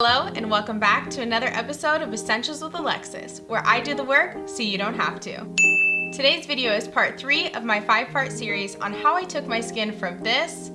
Hello and welcome back to another episode of Essentials with Alexis, where I do the work so you don't have to. Today's video is part three of my five part series on how I took my skin from this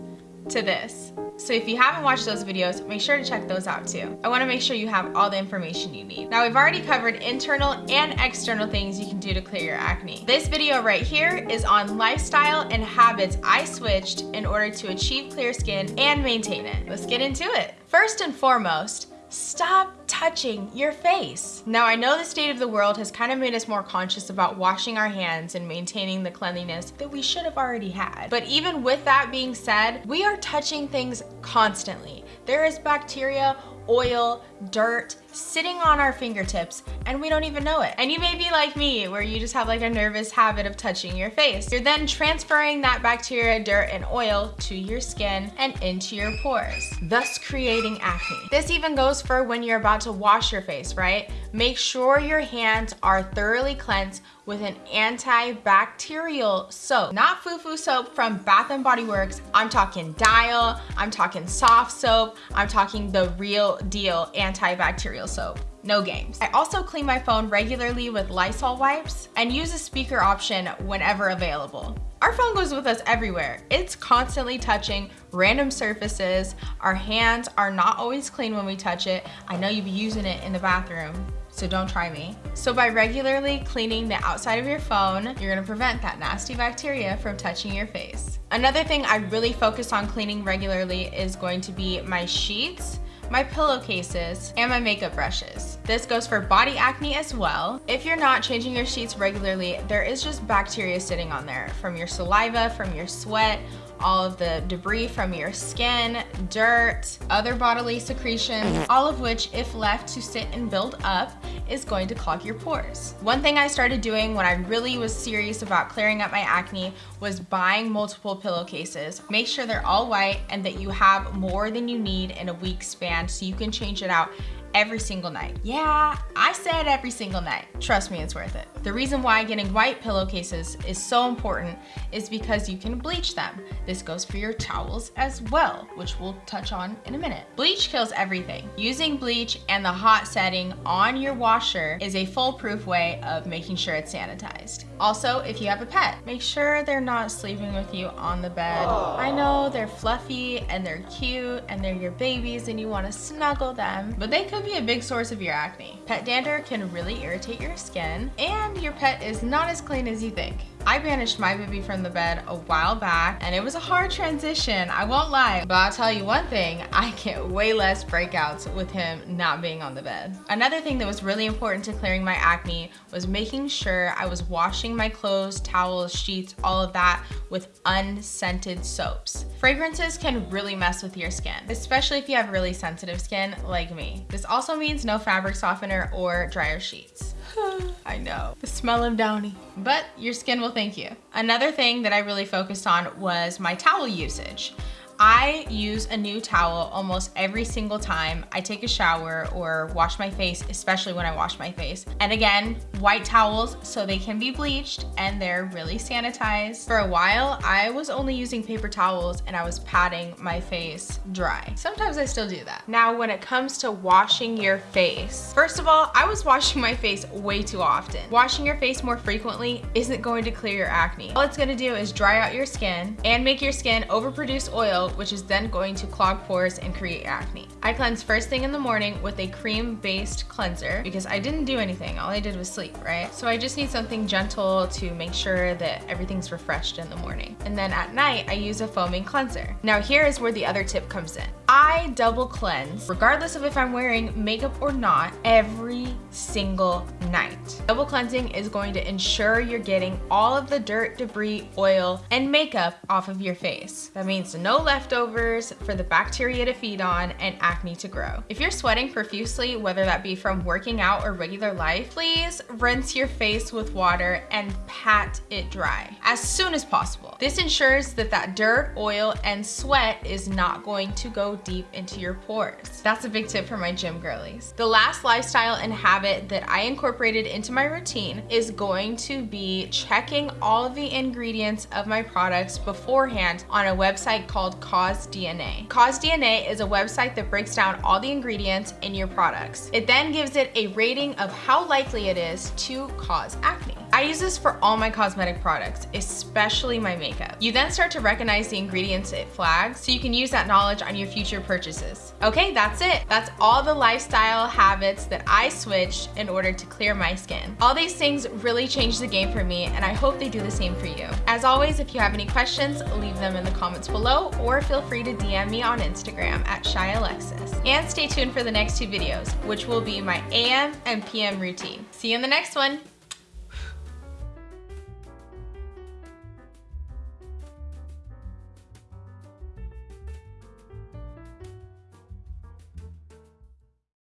to this. So if you haven't watched those videos, make sure to check those out too. I wanna make sure you have all the information you need. Now we've already covered internal and external things you can do to clear your acne. This video right here is on lifestyle and habits I switched in order to achieve clear skin and maintain it. Let's get into it. First and foremost, Stop touching your face. Now I know the state of the world has kind of made us more conscious about washing our hands and maintaining the cleanliness that we should have already had. But even with that being said, we are touching things constantly. There is bacteria oil, dirt sitting on our fingertips and we don't even know it. And you may be like me where you just have like a nervous habit of touching your face. You're then transferring that bacteria, dirt, and oil to your skin and into your pores, thus creating acne. This even goes for when you're about to wash your face, right? Make sure your hands are thoroughly cleansed with an antibacterial soap. Not foo-foo soap from Bath & Body Works. I'm talking Dial, I'm talking Softsoap, I'm talking the real deal antibacterial soap. No games. I also clean my phone regularly with Lysol wipes and use a speaker option whenever available. Our phone goes with us everywhere. It's constantly touching random surfaces. Our hands are not always clean when we touch it. I know you'd be using it in the bathroom so don't try me. So by regularly cleaning the outside of your phone, you're gonna prevent that nasty bacteria from touching your face. Another thing I really focus on cleaning regularly is going to be my sheets my pillowcases, and my makeup brushes. This goes for body acne as well. If you're not changing your sheets regularly, there is just bacteria sitting on there from your saliva, from your sweat, all of the debris from your skin, dirt, other bodily secretions, all of which, if left to sit and build up, is going to clog your pores. One thing I started doing when I really was serious about clearing up my acne was buying multiple pillowcases. Make sure they're all white and that you have more than you need in a week span so you can change it out every single night. Yeah, I said every single night. Trust me, it's worth it. The reason why getting white pillowcases is so important is because you can bleach them. This goes for your towels as well, which we'll touch on in a minute. Bleach kills everything. Using bleach and the hot setting on your washer is a foolproof way of making sure it's sanitized. Also, if you have a pet, make sure they're not sleeping with you on the bed. Aww. I know they're fluffy and they're cute and they're your babies and you want to snuggle them, but they could be a big source of your acne. Pet dander can really irritate your skin and your pet is not as clean as you think. I banished my baby from the bed a while back and it was a hard transition, I won't lie. But I'll tell you one thing, I get way less breakouts with him not being on the bed. Another thing that was really important to clearing my acne was making sure I was washing my clothes, towels, sheets, all of that with unscented soaps. Fragrances can really mess with your skin, especially if you have really sensitive skin like me. This also means no fabric softener or dryer sheets. I know, the smell of Downy. But your skin will thank you. Another thing that I really focused on was my towel usage. I use a new towel almost every single time I take a shower or wash my face, especially when I wash my face. And again, white towels so they can be bleached and they're really sanitized. For a while, I was only using paper towels and I was patting my face dry. Sometimes I still do that. Now, when it comes to washing your face, first of all, I was washing my face way too often. Washing your face more frequently isn't going to clear your acne. All it's gonna do is dry out your skin and make your skin overproduce oil which is then going to clog pores and create acne. I cleanse first thing in the morning with a cream-based cleanser because I didn't do anything. All I did was sleep, right? So I just need something gentle to make sure that everything's refreshed in the morning. And then at night, I use a foaming cleanser. Now here is where the other tip comes in. I double cleanse, regardless of if I'm wearing makeup or not, every single night. Double cleansing is going to ensure you're getting all of the dirt, debris, oil, and makeup off of your face. That means no leftovers for the bacteria to feed on and acne to grow. If you're sweating profusely, whether that be from working out or regular life, please rinse your face with water and pat it dry as soon as possible. This ensures that that dirt, oil, and sweat is not going to go deep into your pores. That's a big tip for my gym girlies. The last lifestyle and habit that I incorporated into my routine is going to be checking all of the ingredients of my products beforehand on a website called CosDNA. Cause DNA is a website that breaks down all the ingredients in your products. It then gives it a rating of how likely it is to cause acne. I use this for all my cosmetic products, especially my makeup. You then start to recognize the ingredients it flags so you can use that knowledge on your future purchases. Okay, that's it. That's all the lifestyle habits that I switched in order to clear my skin. All these things really changed the game for me and I hope they do the same for you. As always, if you have any questions, leave them in the comments below or feel free to DM me on Instagram at ShyAlexis. And stay tuned for the next two videos, which will be my AM and PM routine. See you in the next one.